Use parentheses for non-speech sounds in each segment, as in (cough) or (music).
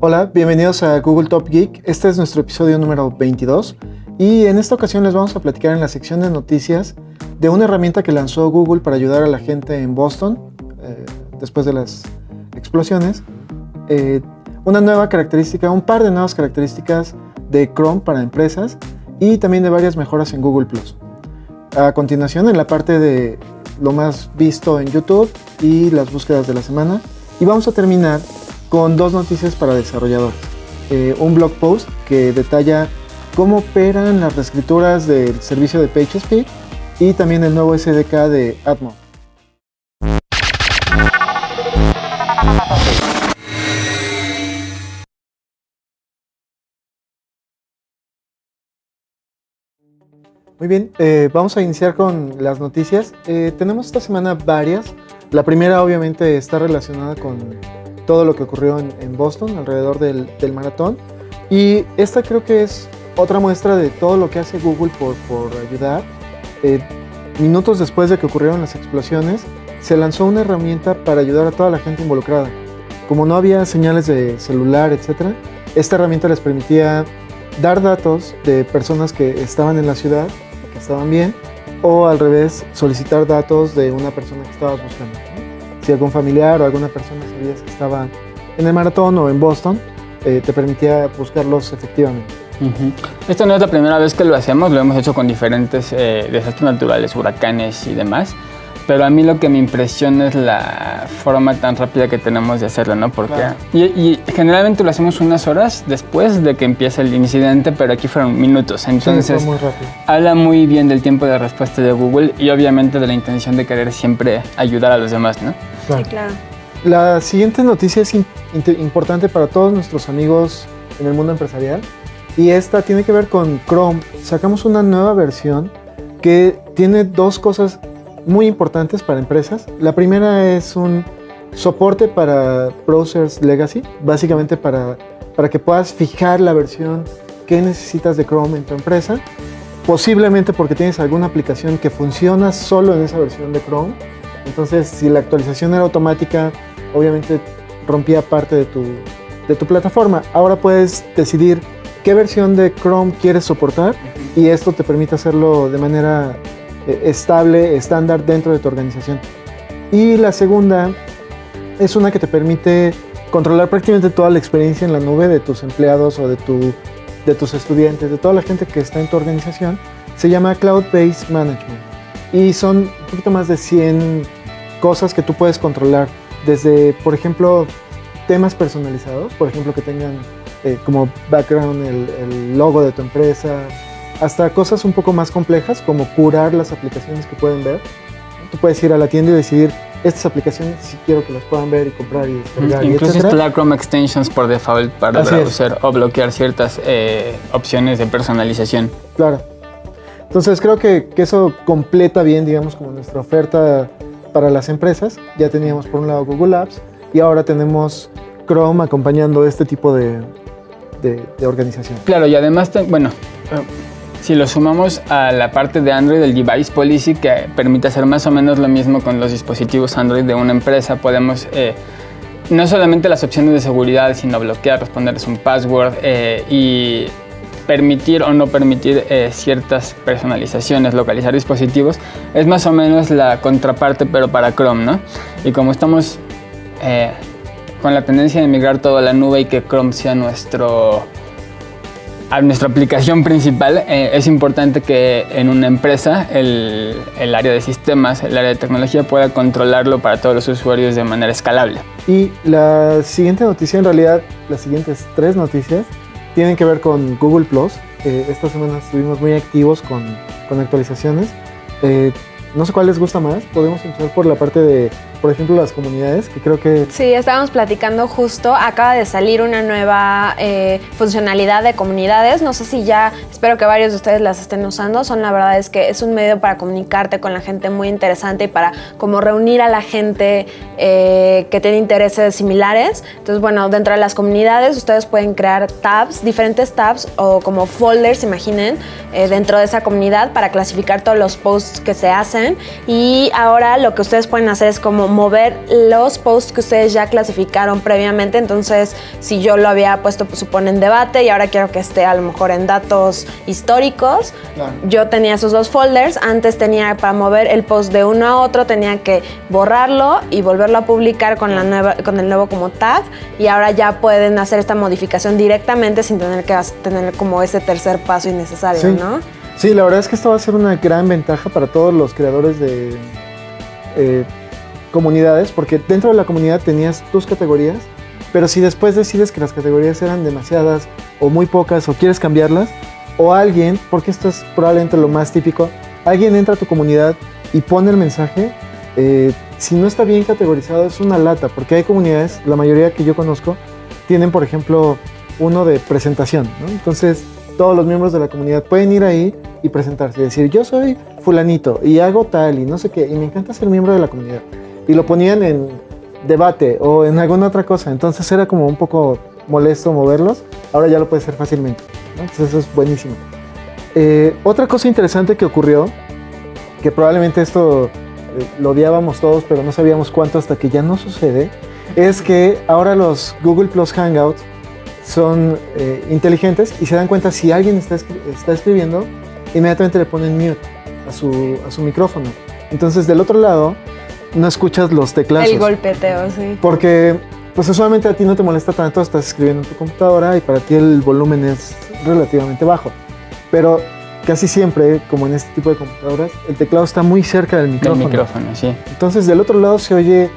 Hola, bienvenidos a Google Top Geek. Este es nuestro episodio número 22 y en esta ocasión les vamos a platicar en la sección de noticias de una herramienta que lanzó Google para ayudar a la gente en Boston eh, después de las explosiones. Eh, una nueva característica, un par de nuevas características de Chrome para empresas y también de varias mejoras en Google+. A continuación, en la parte de lo más visto en YouTube y las búsquedas de la semana. Y vamos a terminar con dos noticias para desarrolladores. Eh, un blog post que detalla cómo operan las reescrituras del servicio de PageSpeed y también el nuevo SDK de Atmo. Muy bien, eh, vamos a iniciar con las noticias. Eh, tenemos esta semana varias. La primera obviamente está relacionada con todo lo que ocurrió en, Boston alrededor del, maratón. Y esta creo que es otra muestra de todo lo que hace Google por, ayudar. Eh, minutos después de que ocurrieron las explosiones, se lanzó una herramienta para ayudar a toda la gente involucrada. Como no había señales de celular, etc., esta herramienta les permitía dar datos de personas que estaban en la ciudad estaban bien, o al revés, solicitar datos de una persona que estabas buscando. Si algún familiar o alguna persona sabías que estaba en el maratón o en Boston, eh, te permitía buscarlos efectivamente. Esta no es la primera vez que lo hacemos, lo hemos hecho con diferentes eh, desastres naturales, huracanes y demás. Pero a mí lo que me impresiona es la forma tan rápida que tenemos de hacerlo, ¿no? Porque y, generalmente lo hacemos unas horas después de que empieza el incidente, pero aquí fueron minutos. Entonces, muy rápido. habla muy bien del tiempo de respuesta de Google y obviamente de la intención de querer siempre ayudar a los demás, ¿no? Sí, claro. La siguiente noticia es importante para todos nuestros amigos en el mundo empresarial y esta tiene que ver con Chrome. Sacamos una nueva versión que tiene dos cosas muy importantes para empresas. La primera es un soporte para browsers legacy, básicamente para, para que puedas fijar la versión que necesitas de Chrome en tu empresa, posiblemente porque tienes alguna aplicación que funciona solo en esa versión de Chrome. Entonces, si la actualización era automática, obviamente rompía parte de tu, de tu plataforma. Ahora puedes decidir qué versión de Chrome quieres soportar y esto te permite hacerlo de manera estable, estándar dentro de tu organización. Y la segunda es una que te permite controlar prácticamente toda la experiencia en la nube de tus empleados o de, tu, de tus estudiantes, de toda la gente que está en tu organización. Se llama Cloud Based Management y son un poquito más de 100 cosas que tú puedes controlar, desde, por ejemplo, temas personalizados, por ejemplo, que tengan eh, como background el logo de tu empresa, hasta cosas un poco más complejas como curar las aplicaciones que pueden ver. Tú puedes ir a la tienda y decidir estas aplicaciones si quiero que las puedan ver y comprar y descargar. Incluso instalar Chrome Extensions por default para browser o bloquear ciertas eh, opciones de personalización. Claro. Entonces creo que, que, eso completa bien, digamos, como nuestra oferta para las empresas. Ya teníamos por un lado Google Apps y ahora tenemos Chrome acompañando este tipo de, de, de organización. Claro, y además, bueno, si lo sumamos a la parte de Android, el Device Policy, que permite hacer más o menos lo mismo con los dispositivos Android de una empresa, podemos eh, no solamente las opciones de seguridad, sino bloquear, responderles un password eh, y permitir o no permitir eh, ciertas personalizaciones, localizar dispositivos, es más o menos la contraparte, pero para Chrome, ¿no? Y como estamos con la tendencia de migrar todo a la nube y que Chrome sea nuestro a nuestra aplicación principal, eh, es importante que en una empresa el, el, área de sistemas, el área de tecnología pueda controlarlo para todos los usuarios de manera escalable. Y la siguiente noticia, en realidad las siguientes tres noticias, tienen que ver con Google Plus. Eh, esta semana estuvimos muy activos con, con actualizaciones. Eh, no sé cuál les gusta más, podemos empezar por la parte de por ejemplo, las comunidades, que creo que... Sí, estábamos platicando justo, acaba de salir una nueva eh, funcionalidad de comunidades, no sé si ya, espero que varios de ustedes las estén usando, son la verdad es que es un medio para comunicarte con la gente muy interesante y para como reunir a la gente eh, que tiene intereses similares. Entonces, bueno, dentro de las comunidades ustedes pueden crear tabs, diferentes tabs o como folders, imaginen, eh, dentro de esa comunidad para clasificar todos los posts que se hacen. Y ahora lo que ustedes pueden hacer es como mover los posts que ustedes ya clasificaron previamente. Entonces, si yo lo había puesto, pues supone en debate y ahora quiero que esté a lo mejor en datos históricos, yo tenía esos dos folders. Antes tenía para mover el post de uno a otro, tenía que borrarlo y volverlo a publicar con, la nueva, con el nuevo como tag. Y ahora ya pueden hacer esta modificación directamente sin tener que tener como ese tercer paso innecesario, ¿no? Sí, la verdad es que esto va a ser una gran ventaja para todos los creadores de eh, comunidades, porque dentro de la comunidad tenías tus categorías, pero si después decides que las categorías eran demasiadas o muy pocas o quieres cambiarlas, o alguien, porque esto es probablemente lo más típico, alguien entra a tu comunidad y pone el mensaje, eh, si no está bien categorizado es una lata, porque hay comunidades, la mayoría que yo conozco, tienen por ejemplo uno de presentación, ¿no? Entonces todos los miembros de la comunidad pueden ir ahí y presentarse decir, yo soy fulanito y hago tal y no sé qué, y me encanta ser miembro de la comunidad. Y lo ponían en debate o en alguna otra cosa, entonces era como un poco molesto moverlos, ahora ya lo puede hacer fácilmente, entonces eso es buenísimo. Eh, otra cosa interesante que ocurrió, que probablemente esto eh, lo odiábamos todos, pero no sabíamos cuánto hasta que ya no sucede, es que ahora los Google Plus Hangouts son eh, inteligentes y se dan cuenta si alguien está, está escribiendo, inmediatamente le ponen mute a su, a su micrófono. Entonces del otro lado no escuchas los teclados. El golpeteo, sí. Porque pues usualmente a ti no te molesta tanto, estás escribiendo en tu computadora y para ti el volumen es relativamente bajo. Pero casi siempre, como en este tipo de computadoras, el teclado está muy cerca del micrófono. Del micrófono, sí. Entonces del otro lado se oye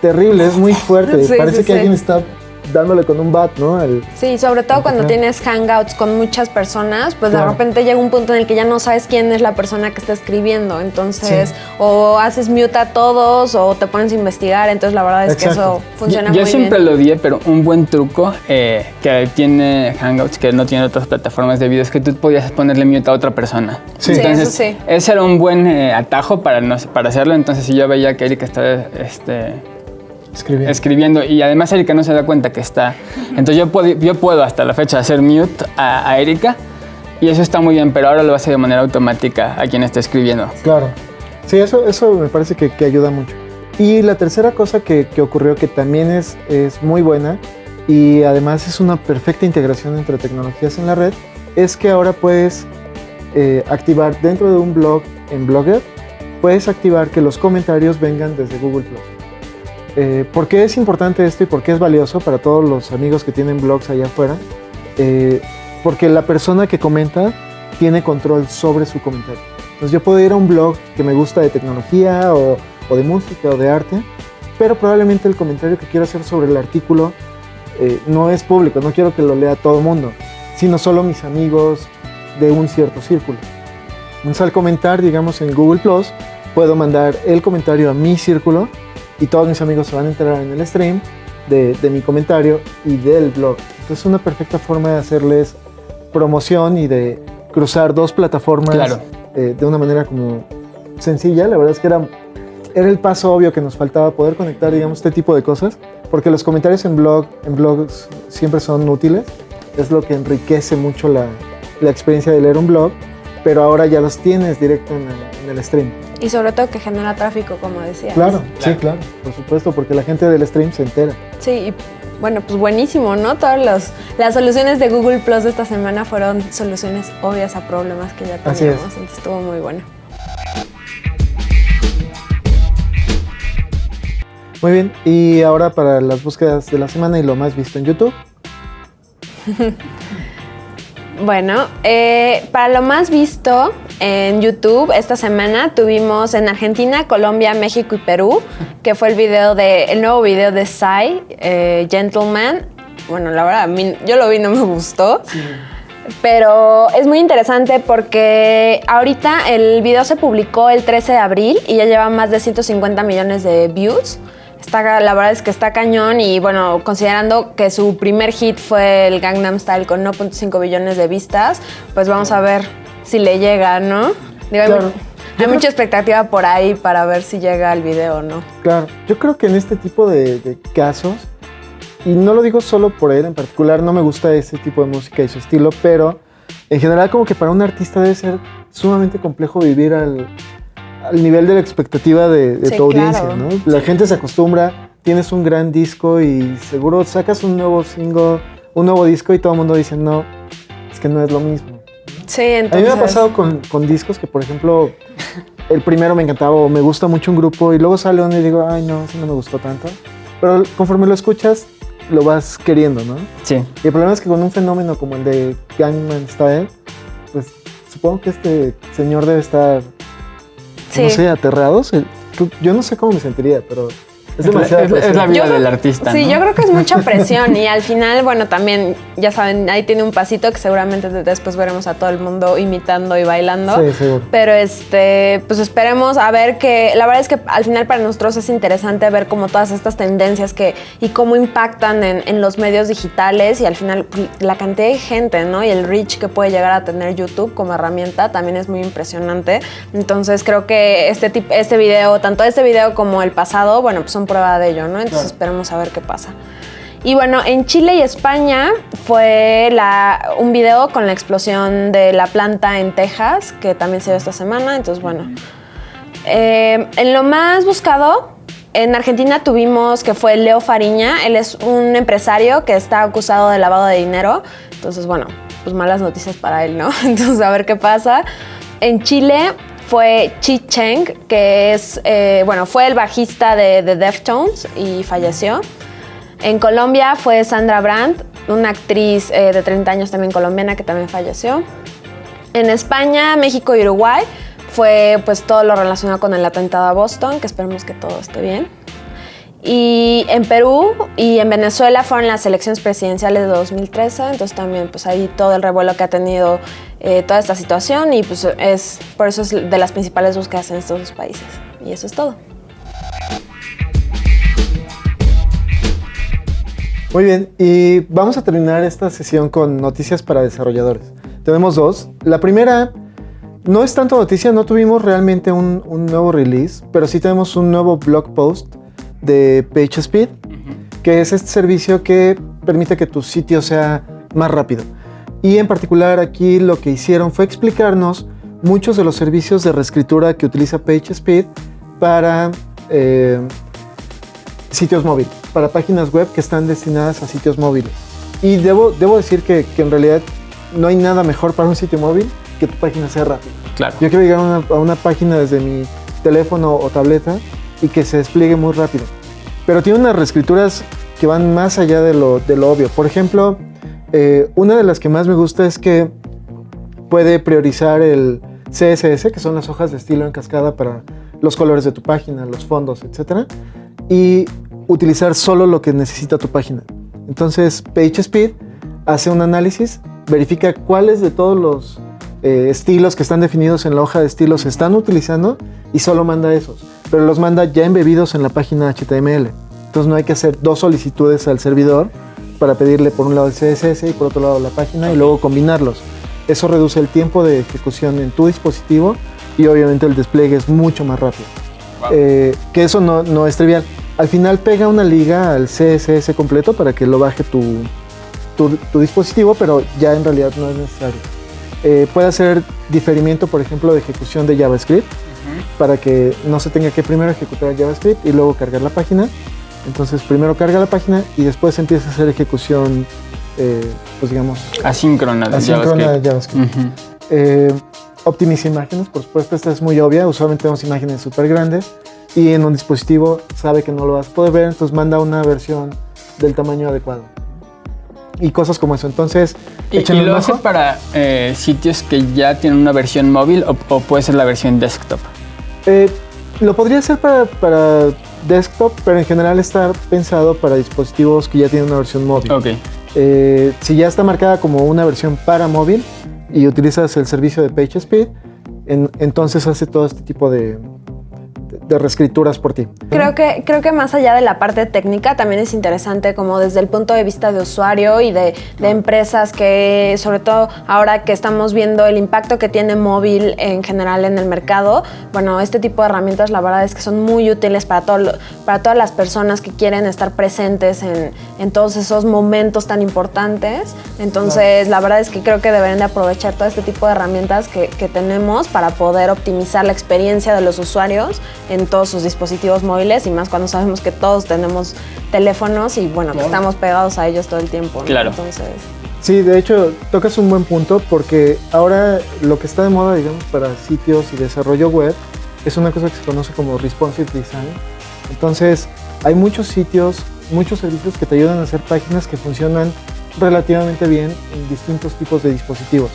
terrible, es muy (laughs) fuerte. Parece que alguien está dándole con un bat, ¿no? sí, sobre todo cuando tienes hangouts con muchas personas, pues de repente llega un punto en el que ya no sabes quién es la persona que está escribiendo. Entonces, o haces mute a todos o te pones a investigar. Entonces, la verdad es que eso funciona muy bien. Yo siempre lo odié, pero un buen truco eh, que tiene Hangouts, que no tiene otras plataformas de video, es que tú podías ponerle mute a otra persona. Sí, Entonces, eso sí. ese era un buen eh, atajo para, no, para hacerlo. Entonces, si yo veía que Erika estaba este, escribiendo. Y además Erika no se da cuenta que está. Entonces yo puedo, yo puedo hasta la fecha hacer mute a, Erika y eso está muy bien, pero ahora lo hace de manera automática a quien está escribiendo. Claro. Sí, eso, eso me parece que, ayuda mucho. Y la tercera cosa que, ocurrió que también es, es muy buena y además es una perfecta integración entre tecnologías en la red, es que ahora puedes eh, activar dentro de un blog en Blogger, puedes activar que los comentarios vengan desde Google Plus. Eh, ¿Por qué es importante esto y por qué es valioso para todos los amigos que tienen blogs allá afuera? Eh, porque la persona que comenta tiene control sobre su comentario. Entonces yo puedo ir a un blog que me gusta de tecnología o, de música o de arte, pero probablemente el comentario que quiero hacer sobre el artículo eh, no es público, no quiero que lo lea todo el mundo, sino solo mis amigos de un cierto círculo. Entonces al comentar, digamos, en Google Plus, puedo mandar el comentario a mi círculo y todos mis amigos se van a enterar en el stream de, mi comentario y del blog. Entonces es una perfecta forma de hacerles promoción y de cruzar dos plataformas eh, de una manera como sencilla. La verdad es que era, era el paso obvio que nos faltaba poder conectar, digamos, este tipo de cosas, porque los comentarios en, blog, en blogs siempre son útiles. Es lo que enriquece mucho la, la experiencia de leer un blog, pero ahora ya los tienes directo en el, en el stream. Y sobre todo que genera tráfico, como decía. Claro, sí, claro, por supuesto, porque la gente del stream se entera. Sí, y bueno, pues buenísimo, ¿no? Todas las soluciones de Google Plus de esta semana fueron soluciones obvias a problemas que ya teníamos. Así es. Entonces estuvo muy bueno. Muy bien, y ahora para las búsquedas de la semana y lo más visto en YouTube. (laughs) Bueno, eh, para lo más visto en YouTube esta semana tuvimos en Argentina, Colombia, México y Perú, que fue el video de el nuevo video de Psy, eh, Gentleman. Bueno, la verdad, yo lo vi no me gustó. Pero es muy interesante porque ahorita el video se publicó el 13 de abril y ya lleva más de 150 millones de views la verdad es que está cañón y bueno, considerando que su primer hit fue el Gangnam Style con 1.5 billones de vistas, pues vamos a ver si le llega, ¿no? hay, mucha expectativa por ahí para ver si llega el video, ¿no? Claro, yo creo que en este tipo de, casos, y no lo digo solo por él en particular, no me gusta ese tipo de música y su estilo, pero en general como que para un artista debe ser sumamente complejo vivir al, al nivel de la expectativa de, de Sí, tu audiencia, claro. ¿no? La gente se acostumbra, tienes un gran disco y seguro sacas un nuevo single, un nuevo disco y todo el mundo dice, no, es que no es lo mismo. Sí, A mí entonces. me ha pasado con, con discos que, por ejemplo, el primero me encantaba o me gusta mucho un grupo y luego sale uno y digo, ay, no, ese no me gustó tanto. Pero conforme lo escuchas, lo vas queriendo, ¿no? Sí. Y el problema es que con un fenómeno como el de Gangnam Style, pues supongo que este señor debe estar, Sí. no sé, aterrado. Se- Yo no sé cómo me sentiría, pero es demasiado. es la- es la presión. vida Yo del artista. Sí, ¿no? yo creo que es mucha (laughs) presión y al final, bueno, también, ya saben, ahí tiene un pasito que seguramente de- después veremos a todo el mundo imitando y bailando. Sí, seguro. Pero este, pues esperemos a ver que, la verdad es que al final para nosotros es interesante ver como todas estas tendencias que y cómo impactan en, en los medios digitales y al final pues, la cantidad de gente, ¿no? Y el reach que puede llegar a tener YouTube como herramienta también es muy impresionante. Entonces creo que este tip, este video, tanto este video como el pasado, bueno, pues son prueba de ello, ¿no? Entonces esperemos a ver qué pasa. Y bueno, en Chile y España fue la- un video con la explosión de la planta en Texas, que también se dio esta semana. Entonces, bueno. Eh, en lo más buscado, en Argentina tuvimos que fue Leo Fariña. Él es un empresario que está acusado de lavado de dinero. Entonces, bueno, pues malas noticias para él, ¿no? (laughs) Entonces, a ver qué pasa. En Chile fue Chi Cheng, que es, eh, bueno, fue el bajista de, de Deftones y falleció. En Colombia fue Sandra Brandt, una actriz eh, de 30 años también colombiana que también falleció. En España, México y Uruguay fue pues todo lo relacionado con el atentado a Boston, que esperemos que todo esté bien. Y en Perú y en Venezuela fueron las elecciones presidenciales de 2013, entonces también pues ahí todo el revuelo que ha tenido eh, toda esta situación y pues es por eso es de las principales búsquedas en estos dos países. Y eso es todo. Muy bien, y vamos a terminar esta sesión con noticias para desarrolladores. Tenemos dos. La primera no es tanto noticia, no tuvimos realmente un, un nuevo release, pero sí tenemos un nuevo blog post de PageSpeed, que es este servicio que permite que tu sitio sea más rápido. Y en particular aquí lo que hicieron fue explicarnos muchos de los servicios de reescritura que utiliza PageSpeed para eh, sitios móviles, para páginas web que están destinadas a sitios móviles. Y debo, debo decir que, que en realidad no hay nada mejor para un sitio móvil que tu página sea rápida. Claro. Yo quiero llegar a una, a una página desde mi teléfono o tableta y que se despliegue muy rápido. Pero tiene unas reescrituras que van más allá de lo, obvio. Por ejemplo, eh, una de las que más me gusta es que puede priorizar el CSS, que son las hojas de estilo en cascada para los colores de tu página, los fondos, etc. Y utilizar solo lo que necesita tu página. Entonces, PageSpeed hace un análisis, verifica cuáles de todos los eh, estilos que están definidos en la hoja de estilos se están utilizando y solo manda esos. Pero los manda ya embebidos en la página HTML. Entonces no hay que hacer dos solicitudes al servidor para pedirle por un lado el CSS y por otro lado la página y luego combinarlos. Eso reduce el tiempo de ejecución en tu dispositivo y obviamente el despliegue es mucho más rápido. Eh, que eso no, no es trivial. Al final pega una liga al CSS completo para que lo baje tu, tu, tu dispositivo, pero ya en realidad no es necesario. Eh, puede hacer diferimiento, por ejemplo, de ejecución de JavaScript para que no se tenga que primero ejecutar JavaScript y luego cargar la página. Entonces primero carga la página y después empieza a hacer ejecución, eh, pues digamos, Asíncrona de asíncrona de JavaScript. JavaScript. Ujú. Eh, optimiza imágenes, por supuesto, esta es muy obvia. Usualmente tenemos imágenes súper grandes y en un dispositivo sabe que no lo vas a poder ver, entonces manda una versión del tamaño adecuado. Y cosas como eso. Entonces, ¿Y, lo hace para eh, sitios que ya tienen una versión móvil o, o puede ser la versión desktop? Eh, lo podría hacer para, para desktop, pero en general está pensado para dispositivos que ya tienen una versión móvil. Ok. Eh, si ya está marcada como una versión para móvil y utilizas el servicio de PageSpeed, en- entonces hace todo este tipo de, de reescrituras por ti. Creo que, creo que más allá de la parte técnica, también es interesante como desde el punto de vista de usuario y de, de empresas que, sobre todo ahora que estamos viendo el impacto que tiene móvil en general en el mercado, bueno, este tipo de herramientas la verdad es que son muy útiles para, todo, para todas las personas que quieren estar presentes en, en todos esos momentos tan importantes. Entonces, la verdad es que creo que deberían de aprovechar todo este tipo de herramientas que, que tenemos para poder optimizar la experiencia de los usuarios todos sus dispositivos móviles y más cuando sabemos que todos tenemos teléfonos y bueno, que estamos pegados a ellos todo el tiempo. ¿no? Claro. Entonces, Sí, de hecho, tocas un buen punto porque ahora lo que está de moda, digamos, para sitios y desarrollo web es una cosa que se conoce como responsive design. Entonces, hay muchos sitios, muchos servicios que te ayudan a hacer páginas que funcionan relativamente bien en distintos tipos de dispositivos.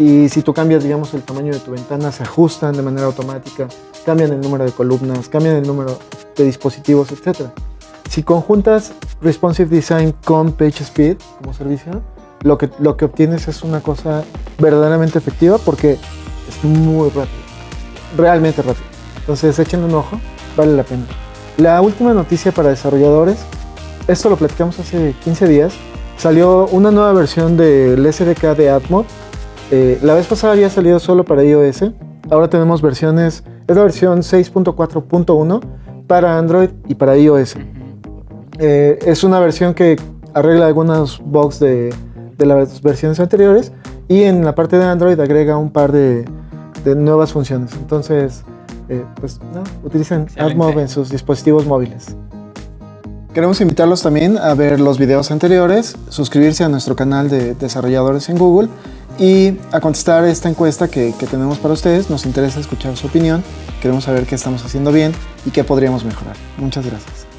Y si tú cambias, digamos, el tamaño de tu ventana, se ajustan de manera automática, cambian el número de columnas, cambian el número de dispositivos, etc. Si conjuntas Responsive Design con PageSpeed como servicio, lo que, lo que obtienes es una cosa verdaderamente efectiva porque es muy rápido, realmente rápido. Entonces, echen un ojo, vale la pena. La última noticia para desarrolladores, esto lo platicamos hace 15 días, salió una nueva versión del SDK de AdMob. Eh, la vez pasada había salido solo para iOS, ahora tenemos versiones, es la versión 6.4.1 para Android y para iOS. Eh, es una versión que arregla algunos bugs de, de las versiones anteriores y en la parte de Android agrega un par de, de nuevas funciones. Entonces, eh, pues no, utilicen. AdMob en sus dispositivos móviles. Queremos invitarlos también a ver los videos anteriores, suscribirse a nuestro canal de desarrolladores en Google y a contestar esta encuesta que, que tenemos para ustedes. Nos interesa escuchar su opinión, queremos saber qué estamos haciendo bien y qué podríamos mejorar. Muchas gracias.